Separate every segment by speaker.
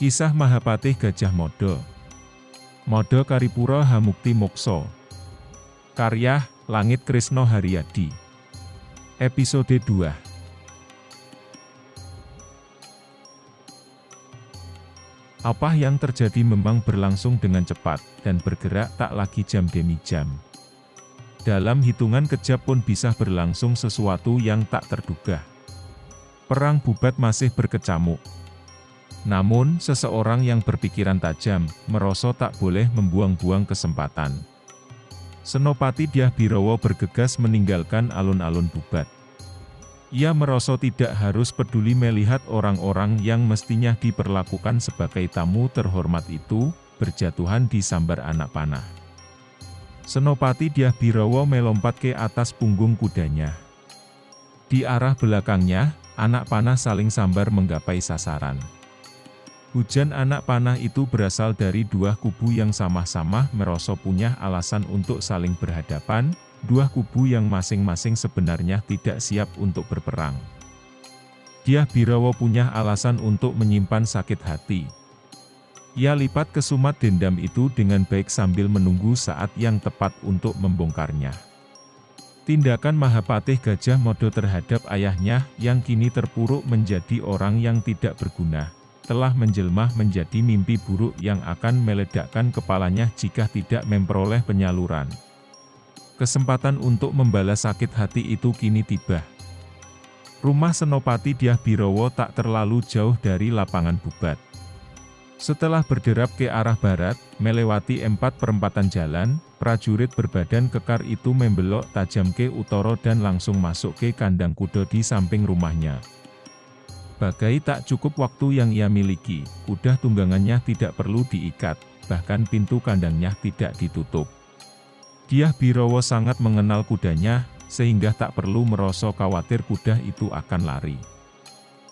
Speaker 1: Kisah Mahapatih Gajah Mada Mada Karipura Hamukti Mokso Karya Langit Krisno Haryadi Episode 2 Apa yang terjadi memang berlangsung dengan cepat, dan bergerak tak lagi jam demi jam. Dalam hitungan kejap pun bisa berlangsung sesuatu yang tak terduga. Perang bubat masih berkecamuk. Namun, seseorang yang berpikiran tajam, merosot tak boleh membuang-buang kesempatan. Senopati Dyah Birawa bergegas meninggalkan alun-alun bubat. Ia merasa tidak harus peduli melihat orang-orang yang mestinya diperlakukan sebagai tamu terhormat itu, berjatuhan di sambar anak panah. Senopati Dyah Birawa melompat ke atas punggung kudanya. Di arah belakangnya, anak panah saling sambar menggapai sasaran. Hujan anak panah itu berasal dari dua kubu yang sama-sama merosot punya alasan untuk saling berhadapan, dua kubu yang masing-masing sebenarnya tidak siap untuk berperang. Dia Birawa punya alasan untuk menyimpan sakit hati, ia lipat kesumat dendam itu dengan baik sambil menunggu saat yang tepat untuk membongkarnya. Tindakan Mahapatih Gajah Modo terhadap ayahnya yang kini terpuruk menjadi orang yang tidak berguna, telah menjelmah menjadi mimpi buruk yang akan meledakkan kepalanya jika tidak memperoleh penyaluran. Kesempatan untuk membalas sakit hati itu kini tiba. Rumah Senopati Dyah Birowo tak terlalu jauh dari lapangan bubat. Setelah berderap ke arah barat, melewati empat perempatan jalan, prajurit berbadan kekar itu membelok tajam ke utara dan langsung masuk ke kandang kuda di samping rumahnya. Bagai tak cukup waktu yang ia miliki, kuda tunggangannya tidak perlu diikat, bahkan pintu kandangnya tidak ditutup. Dia Birowo sangat mengenal kudanya, sehingga tak perlu merasa khawatir kuda itu akan lari.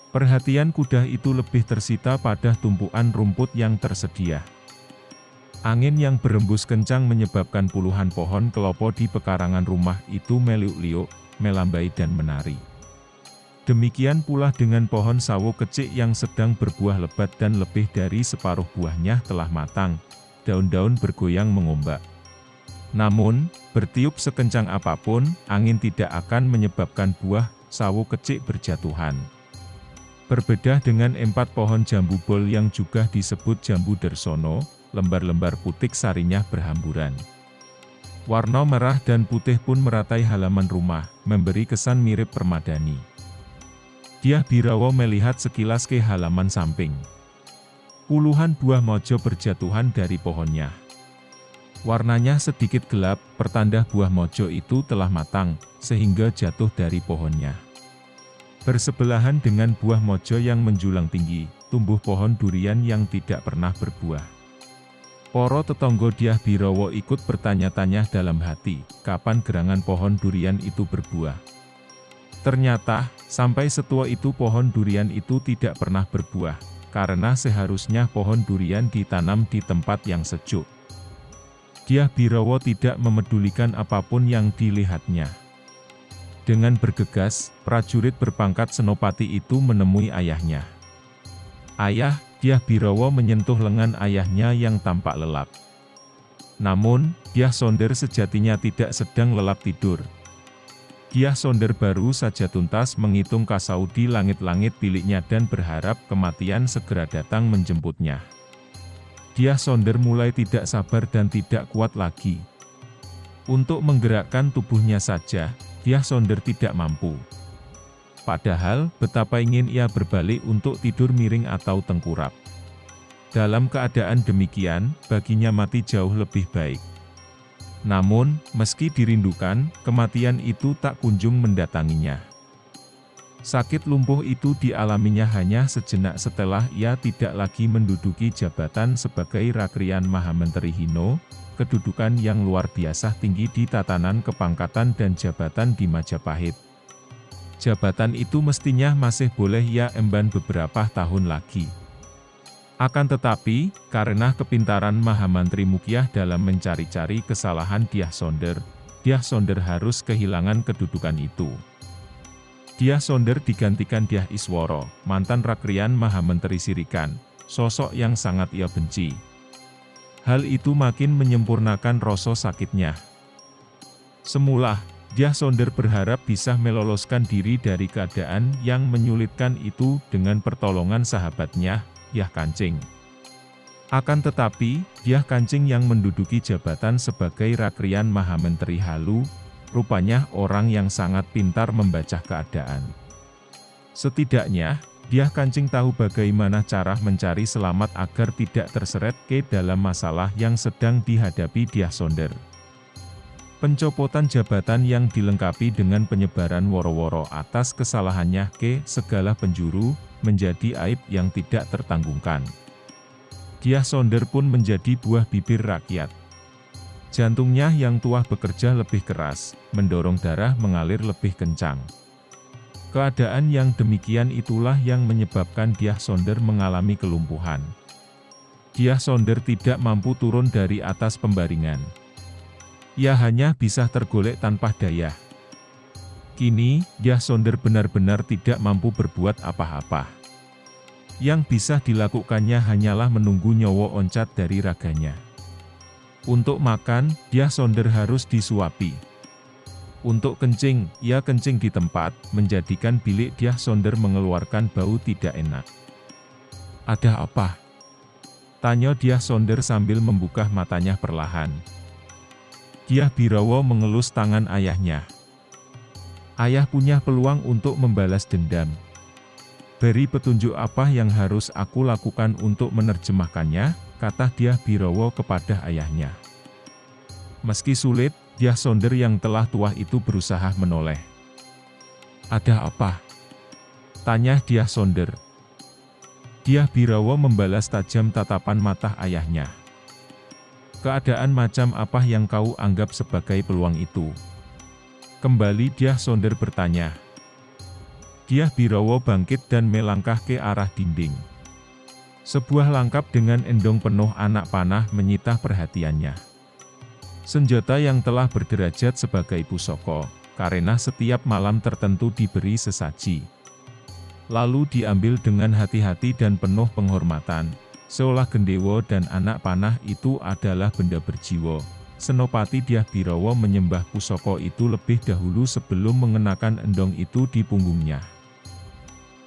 Speaker 1: Perhatian kuda itu lebih tersita pada tumpuan rumput yang tersedia. Angin yang berembus kencang menyebabkan puluhan pohon kelopo di pekarangan rumah itu meliuk-liuk, melambai dan menari. Demikian pula dengan pohon sawo kecil yang sedang berbuah lebat dan lebih dari separuh buahnya telah matang, daun-daun bergoyang mengombak. Namun, bertiup sekencang apa pun, angin tidak akan menyebabkan buah sawo kecil berjatuhan. Berbeda dengan empat pohon jambu bol yang juga disebut jambu dersono, lembar-lembar putik sarinya berhamburan. Warna merah dan putih pun meratai halaman rumah, memberi kesan mirip permadani. Dia Birawo melihat sekilas ke halaman samping. Puluhan buah mojo berjatuhan dari pohonnya. Warnanya sedikit gelap, pertanda buah mojo itu telah matang, sehingga jatuh dari pohonnya. Bersebelahan dengan buah mojo yang menjulang tinggi, tumbuh pohon durian yang tidak pernah berbuah. Poro tetonggo Diah Birowo ikut bertanya-tanya dalam hati, kapan gerangan pohon durian itu berbuah. Ternyata, sampai setua itu pohon durian itu tidak pernah berbuah, karena seharusnya pohon durian ditanam di tempat yang sejuk. Diah Birowo tidak memedulikan apa pun yang dilihatnya. Dengan bergegas, prajurit berpangkat senopati itu menemui ayahnya. Ayah, dia Birawa menyentuh lengan ayahnya yang tampak lelap. Namun, dia Sonder sejatinya tidak sedang lelap tidur. Dia Sonder baru saja tuntas menghitung kasau di langit-langit biliknya dan berharap kematian segera datang menjemputnya. Dia Sonder mulai tidak sabar dan tidak kuat lagi. Untuk menggerakkan tubuhnya saja, Diah Sonder tidak mampu. Padahal, betapa ingin ia berbalik untuk tidur miring atau tengkurap. Dalam keadaan demikian, baginya mati jauh lebih baik. Namun, meski dirindukan, kematian itu tak kunjung mendatanginya. Sakit lumpuh itu dialaminya hanya sejenak setelah ia tidak lagi menduduki jabatan sebagai Rakrian Mahamenteri Hino, kedudukan yang luar biasa tinggi di tatanan kepangkatan dan jabatan di Majapahit. Jabatan itu mestinya masih boleh ia emban beberapa tahun lagi. Akan tetapi, karena kepintaran Mahamantri Mukiah dalam mencari-cari kesalahan Diah Sonder, Diah Sonder harus kehilangan kedudukan itu. Diah Sonder digantikan Diah Isworo, mantan Rakrian Mahamenteri Sirikan, sosok yang sangat ia benci. Hal itu makin menyempurnakan rasa sakitnya. Semula, Dyah Sonder berharap bisa meloloskan diri dari keadaan yang menyulitkan itu dengan pertolongan sahabatnya, Yah Kancing. Akan tetapi, Dyah Kancing yang menduduki jabatan sebagai Rakrian Mahamenteri Halu, rupanya orang yang sangat pintar membaca keadaan. Setidaknya, Dyah Kancing tahu bagaimana cara mencari selamat agar tidak terseret ke dalam masalah yang sedang dihadapi Dyah Sonder. Pencopotan jabatan yang dilengkapi dengan penyebaran woro-woro atas kesalahannya ke segala penjuru, menjadi aib yang tidak tertanggungkan. Diah Sonder pun menjadi buah bibir rakyat. Jantungnya yang tua bekerja lebih keras, mendorong darah mengalir lebih kencang. Keadaan yang demikian itulah yang menyebabkan Diah Sonder mengalami kelumpuhan. Diah Sonder tidak mampu turun dari atas pembaringan ia hanya bisa tergolek tanpa daya. Kini, Yah Sonder benar-benar tidak mampu berbuat apa-apa. Yang bisa dilakukannya hanyalah menunggu nyowo oncat dari raganya. Untuk makan, Yah Sonder harus disuapi. Untuk kencing, ia kencing di tempat, menjadikan bilik Diah Sonder mengeluarkan bau tidak enak. Ada apa? Tanya Diah Sonder sambil membuka matanya perlahan. Diah Birawa mengelus tangan ayahnya. Ayah punya peluang untuk membalas dendam. Beri petunjuk apa yang harus aku lakukan untuk menerjemahkannya, kata Diah Birawa kepada ayahnya. Meski sulit, Diah Sonder yang telah tua itu berusaha menoleh. Ada apa? Tanya Diah Sonder. Diah Birawa membalas tajam tatapan mata ayahnya. Keadaan macam apa yang kau anggap sebagai peluang itu? Kembali dia Sonder bertanya. Dia Birawo bangkit dan melangkah ke arah dinding. Sebuah langkap dengan endong penuh anak panah menyita perhatiannya. Senjata yang telah berderajat sebagai pusoko, karena setiap malam tertentu diberi sesaji. Lalu diambil dengan hati-hati dan penuh penghormatan, Seolah gendewo dan anak panah itu adalah benda berjiwa. Senopati Dyah Birawa menyembah pusoko itu lebih dahulu sebelum mengenakan endong itu di punggungnya.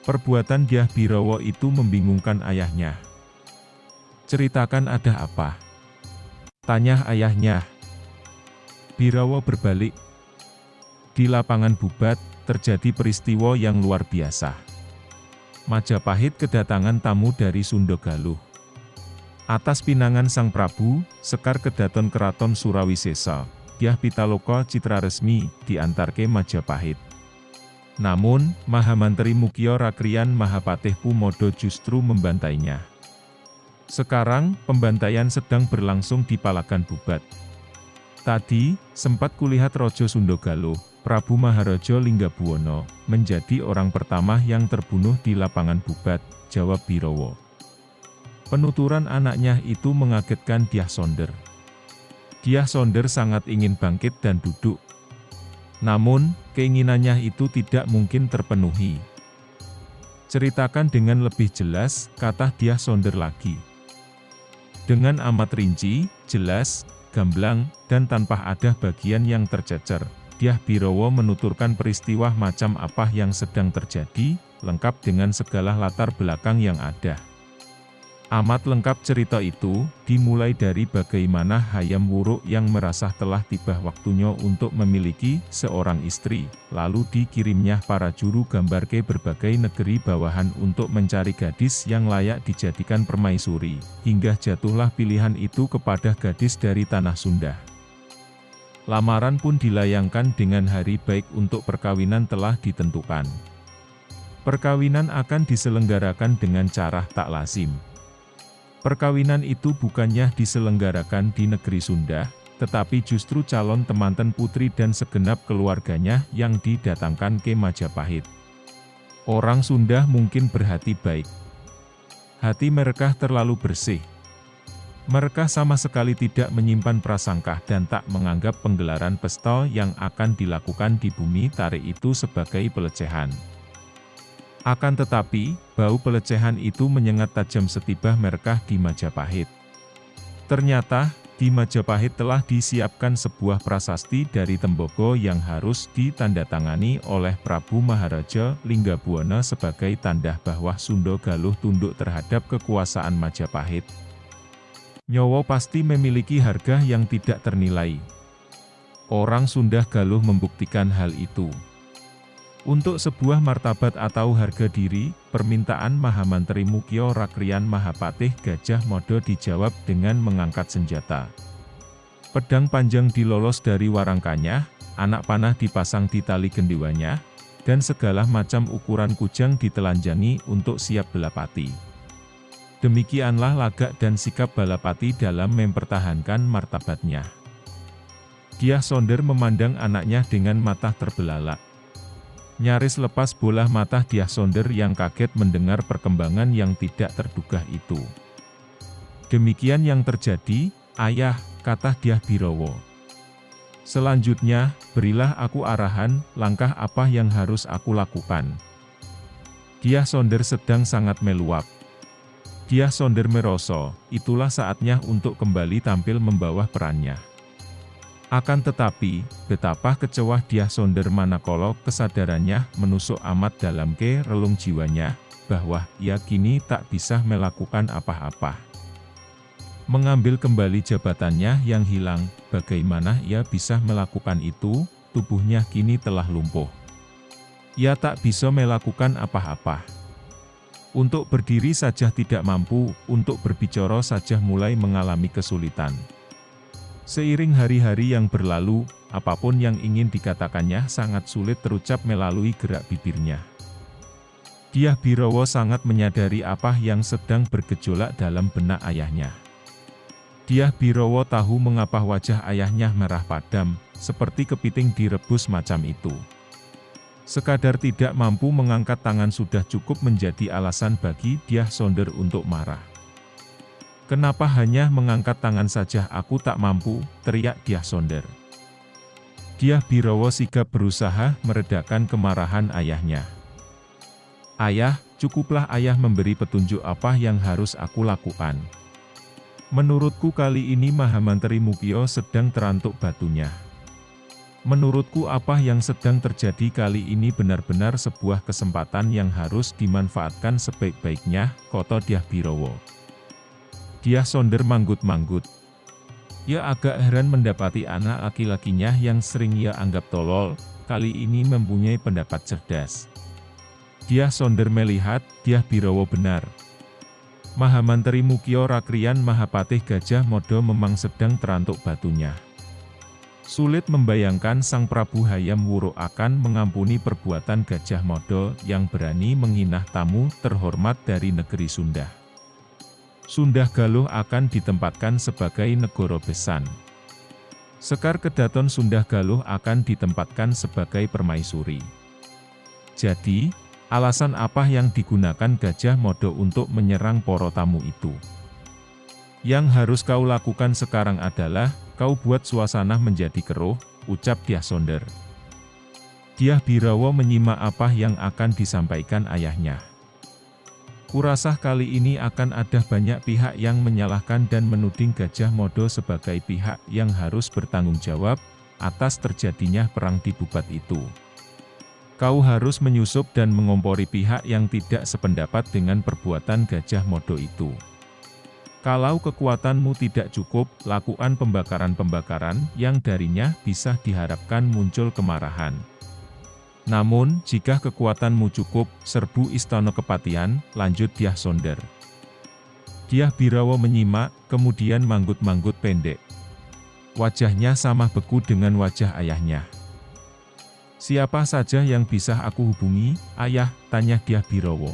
Speaker 1: Perbuatan Dyah Birawa itu membingungkan ayahnya. Ceritakan ada apa? Tanya ayahnya. Birawa berbalik. Di lapangan Bubat, terjadi peristiwa yang luar biasa. Majapahit kedatangan tamu dari Sunda Galuh. Atas pinangan Sang Prabu, Sekar Kedaton Keraton Surawisesa, Dyah Pitaloka Citra Resmi, diantarke Majapahit. Namun, Mahamantri Mukio Rakrian Mahapatih Pumodo justru membantainya. Sekarang, pembantaian sedang berlangsung di Palagan Bubat. Tadi, sempat kulihat Rojo Sundogalo, Prabu Maharaja Linggabuwono, menjadi orang pertama yang terbunuh di lapangan Bubat, Jawa Birowo. Penuturan anaknya itu mengagetkan Diah Sonder. Diah Sonder sangat ingin bangkit dan duduk. Namun, keinginannya itu tidak mungkin terpenuhi. Ceritakan dengan lebih jelas, kata Diah Sonder lagi. Dengan amat rinci, jelas, gamblang, dan tanpa ada bagian yang tercecer, Diah Birowo menuturkan peristiwa macam apa yang sedang terjadi, lengkap dengan segala latar belakang yang ada. Amat lengkap cerita itu, dimulai dari bagaimana Hayam Wuruk yang merasa telah tiba waktunya untuk memiliki seorang istri, lalu dikirimnya para juru gambar ke berbagai negeri bawahan untuk mencari gadis yang layak dijadikan permaisuri, hingga jatuhlah pilihan itu kepada gadis dari Tanah Sunda. Lamaran pun dilayangkan dengan hari baik untuk perkawinan telah ditentukan. Perkawinan akan diselenggarakan dengan cara tak lazim. Perkawinan itu bukannya diselenggarakan di negeri Sunda, tetapi justru calon temanten putri dan segenap keluarganya yang didatangkan ke Majapahit. Orang Sunda mungkin berhati baik. Hati mereka terlalu bersih. Mereka sama sekali tidak menyimpan prasangka dan tak menganggap penggelaran pesta yang akan dilakukan di bumi tarik itu sebagai pelecehan. Akan tetapi, bau pelecehan itu menyengat tajam setibah Merkah di Majapahit. Ternyata, di Majapahit telah disiapkan sebuah prasasti dari Tembogo yang harus ditandatangani oleh Prabu Maharaja Linggabuana sebagai tanda bahwa Sunda Galuh tunduk terhadap kekuasaan Majapahit. Nyowo pasti memiliki harga yang tidak ternilai. Orang Sunda Galuh membuktikan hal itu. Untuk sebuah martabat atau harga diri, permintaan Mahamantri Mukyo Rakrian Mahapatih Gajah Modo dijawab dengan mengangkat senjata. Pedang panjang dilolos dari warangkanya, anak panah dipasang di tali gendiwanya, dan segala macam ukuran kujang ditelanjangi untuk siap belapati. Demikianlah lagak dan sikap Balapati dalam mempertahankan martabatnya. Dia Sonder memandang anaknya dengan mata terbelalak. Nyaris lepas bola mata Diah Sonder yang kaget mendengar perkembangan yang tidak terduga itu. Demikian yang terjadi, ayah, kata Diah Birowo. Selanjutnya, berilah aku arahan, langkah apa yang harus aku lakukan. Diah Sonder sedang sangat meluap. Diah Sonder meroso, itulah saatnya untuk kembali tampil membawa perannya. Akan tetapi, betapa kecewa dia sonder manakala kesadarannya menusuk amat dalam ke relung jiwanya, bahwa ia kini tak bisa melakukan apa-apa. Mengambil kembali jabatannya yang hilang, bagaimana ia bisa melakukan itu, tubuhnya kini telah lumpuh. Ia tak bisa melakukan apa-apa. Untuk berdiri saja tidak mampu, untuk berbicara saja mulai mengalami kesulitan. Seiring hari-hari yang berlalu, apa pun yang ingin dikatakannya sangat sulit terucap melalui gerak bibirnya. Diah Birowo sangat menyadari apa yang sedang bergejolak dalam benak ayahnya. Diah Birowo tahu mengapa wajah ayahnya merah padam, seperti kepiting direbus macam itu. Sekadar tidak mampu mengangkat tangan sudah cukup menjadi alasan bagi Diah Sonder untuk marah. Kenapa hanya mengangkat tangan saja aku tak mampu, teriak Diah Sonder. Diah Birowo sigap berusaha meredakan kemarahan ayahnya. Ayah, cukuplah ayah memberi petunjuk apa yang harus aku lakukan. Menurutku kali ini Mahamantri Mukio sedang terantuk batunya. Menurutku apa yang sedang terjadi kali ini benar-benar sebuah kesempatan yang harus dimanfaatkan sebaik-baiknya, koto Diah Birowo. Dia sonder manggut-manggut. Ia agak heran mendapati anak laki-lakinya yang sering ia anggap tolol, kali ini mempunyai pendapat cerdas. Dia sonder melihat, dia Birowo benar. Mahamantri Mukio Rakrian Mahapatih Gajah Modo memang sedang terantuk batunya. Sulit membayangkan Sang Prabu Hayam Wuruk akan mengampuni perbuatan Gajah Modo yang berani menghina tamu terhormat dari negeri Sunda. Sunda Galuh akan ditempatkan sebagai negoro besan. Sekar Kedaton Sunda Galuh akan ditempatkan sebagai permaisuri. Jadi, alasan apa yang digunakan Gajah Modo untuk menyerang poro tamu itu? Yang harus kau lakukan sekarang adalah, kau buat suasana menjadi keruh, ucap Diah Sonder. Diah Birawa menyimak apa yang akan disampaikan ayahnya. Kurasah kali ini akan ada banyak pihak yang menyalahkan dan menuding Gajah Modo sebagai pihak yang harus bertanggung jawab atas terjadinya perang di Bubat itu. Kau harus menyusup dan mengompori pihak yang tidak sependapat dengan perbuatan Gajah Modo itu. Kalau kekuatanmu tidak cukup, lakukan pembakaran-pembakaran yang darinya bisa diharapkan muncul kemarahan. Namun, jika kekuatanmu cukup, serbu istana kepatian, lanjut Diah Sonder. Diah Birawa menyimak, kemudian manggut-manggut pendek. Wajahnya sama beku dengan wajah ayahnya. Siapa saja yang bisa aku hubungi, ayah, tanya Diah Birawa.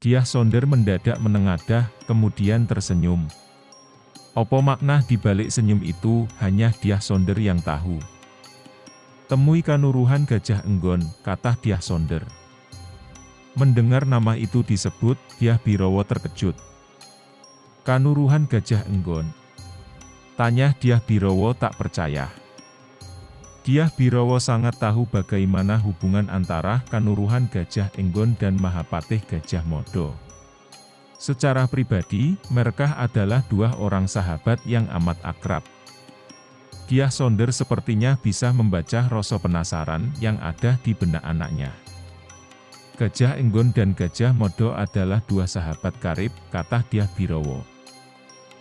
Speaker 1: Diah Sonder mendadak menengadah, kemudian tersenyum. Opo makna dibalik senyum itu, hanya Diah Sonder yang tahu. Temui kanuruhan Gajah Enggon, kata Diah Sonder. Mendengar nama itu disebut, Diah Birowo terkejut. Kanuruhan Gajah Enggon. Tanya Diah Birowo tak percaya. Diah Birowo sangat tahu bagaimana hubungan antara Kanuruhan Gajah Enggon dan Mahapatih Gajah Modo. Secara pribadi, mereka adalah dua orang sahabat yang amat akrab. Diah Sonder sepertinya bisa membaca rasa penasaran yang ada di benak anaknya. Gajah Enggon dan Gajah Modo adalah dua sahabat karib, kata Diah Birowo.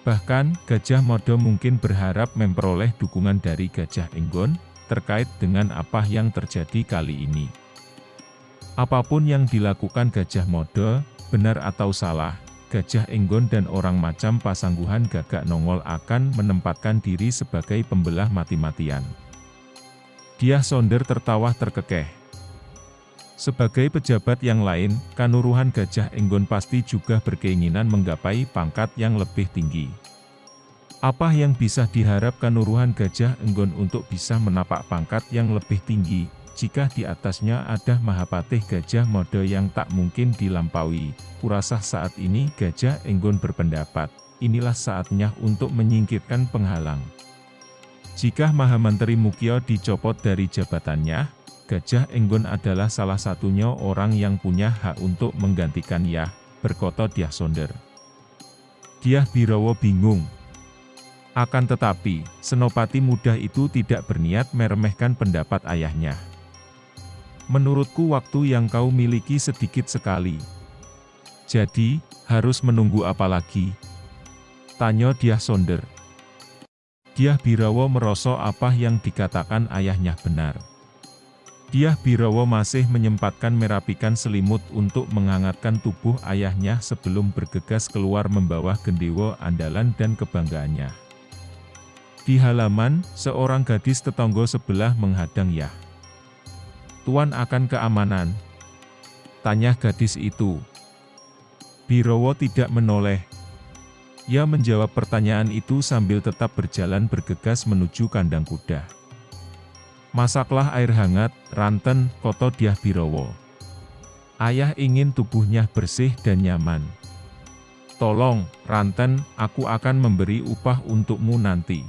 Speaker 1: Bahkan, Gajah Modo mungkin berharap memperoleh dukungan dari Gajah Enggon, terkait dengan apa yang terjadi kali ini. Apa pun yang dilakukan Gajah Mode, benar atau salah, Gajah Enggon dan orang macam pasangguhan gagak nongol akan menempatkan diri sebagai pembelah mati-matian. Dia Sonder tertawa terkekeh. Sebagai pejabat yang lain, kanuruhan Gajah Enggon pasti juga berkeinginan menggapai pangkat yang lebih tinggi. Apa yang bisa diharapkan Nuruhan Gajah Enggon untuk bisa menapak pangkat yang lebih tinggi, jika di atasnya ada Mahapatih Gajah Mode yang tak mungkin dilampaui? Kurasa saat ini Gajah Enggon berpendapat, inilah saatnya untuk menyingkirkan penghalang. Jika Mahamantri Mukyo dicopot dari jabatannya, Gajah Enggon adalah salah satunya orang yang punya hak untuk menggantikan Yah, berkata Diah Sonder. Diah Birowo bingung, akan tetapi, Senopati muda itu tidak berniat meremehkan pendapat ayahnya. Menurutku waktu yang kau miliki sedikit sekali. Jadi, harus menunggu apa lagi? Tanya Diah Sonder. Diah Birawo merosok apa yang dikatakan ayahnya benar. Diah Birawo masih menyempatkan merapikan selimut untuk menghangatkan tubuh ayahnya sebelum bergegas keluar membawa gendewo andalan dan kebanggaannya. Di halaman, seorang gadis tetangga sebelah menghadang Yah. Tuan akan keamanan. Tanya gadis itu. Birowo tidak menoleh. Ia menjawab pertanyaan itu sambil tetap berjalan bergegas menuju kandang kuda. Masaklah air hangat, ranten, koto Diah Birowo. Ayah ingin tubuhnya bersih dan nyaman. Tolong, Ranten, aku akan memberi upah untukmu nanti.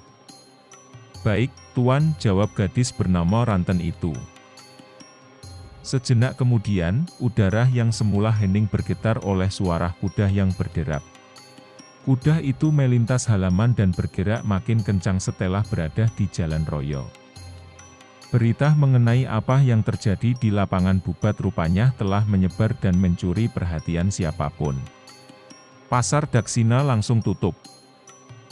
Speaker 1: Baik, Tuan, jawab gadis bernama Ranten itu. Sejenak kemudian, udara yang semula hening bergetar oleh suara kuda yang berderap. Kuda itu melintas halaman dan bergerak makin kencang setelah berada di jalan royo. Berita mengenai apa yang terjadi di lapangan bubat rupanya telah menyebar dan mencuri perhatian siapa pun. Pasar Daksina langsung tutup.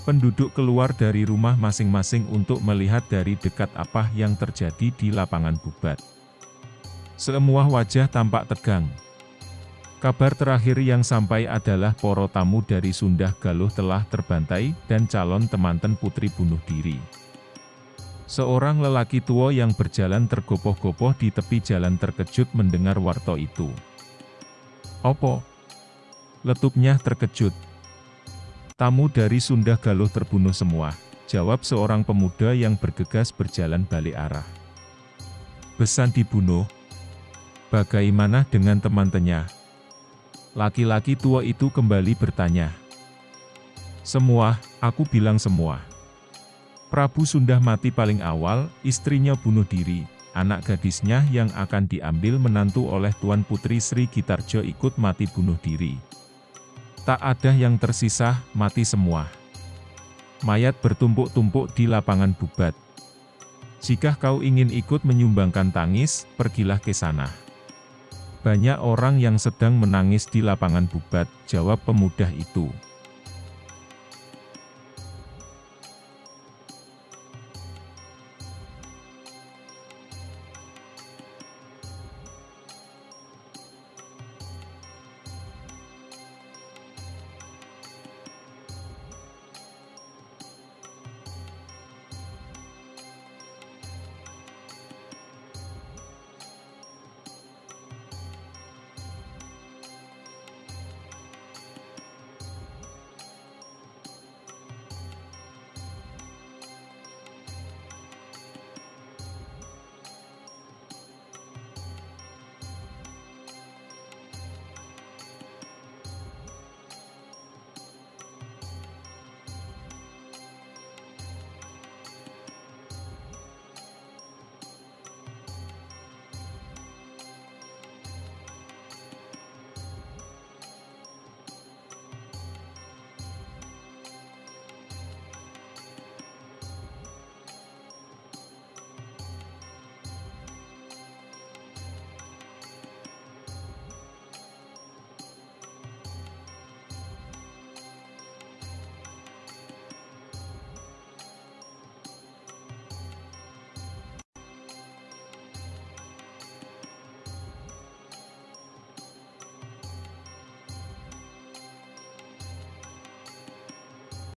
Speaker 1: Penduduk keluar dari rumah masing-masing untuk melihat dari dekat apa yang terjadi di lapangan bubat. Semua wajah tampak tegang. Kabar terakhir yang sampai adalah poro tamu dari Sundah Galuh telah terbantai dan calon temanten putri bunuh diri. Seorang lelaki tua yang berjalan tergopoh-gopoh di tepi jalan terkejut mendengar warto itu. Opo? Letupnya terkejut. Tamu dari Sunda Galuh terbunuh semua, jawab seorang pemuda yang bergegas berjalan balik arah. Besan dibunuh. Bagaimana dengan teman-temannya? Laki-laki tua itu kembali bertanya. Semua, aku bilang semua. Prabu Sunda mati paling awal, istrinya bunuh diri, anak gadisnya yang akan diambil menantu oleh Tuan Putri Sri Gitarjo ikut mati bunuh diri. Tak ada yang tersisa, mati semua. Mayat bertumpuk-tumpuk di lapangan bubat. Jika kau ingin ikut menyumbangkan tangis, pergilah ke sana. Banyak orang yang sedang menangis di lapangan bubat, jawab pemuda itu.